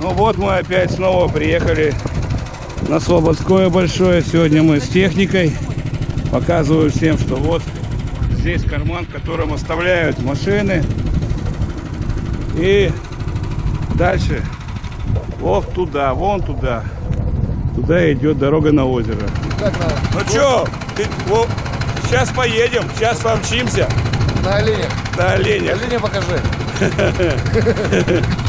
Ну вот мы опять снова приехали на Слободское большое. Сегодня мы с техникой. Показываю всем, что вот здесь карман, в котором оставляют машины. И дальше вот туда, вон туда. Туда идет дорога на озеро. Как надо? Ну сейчас поедем, сейчас помчимся На оленях. на оленях. Оленя покажи.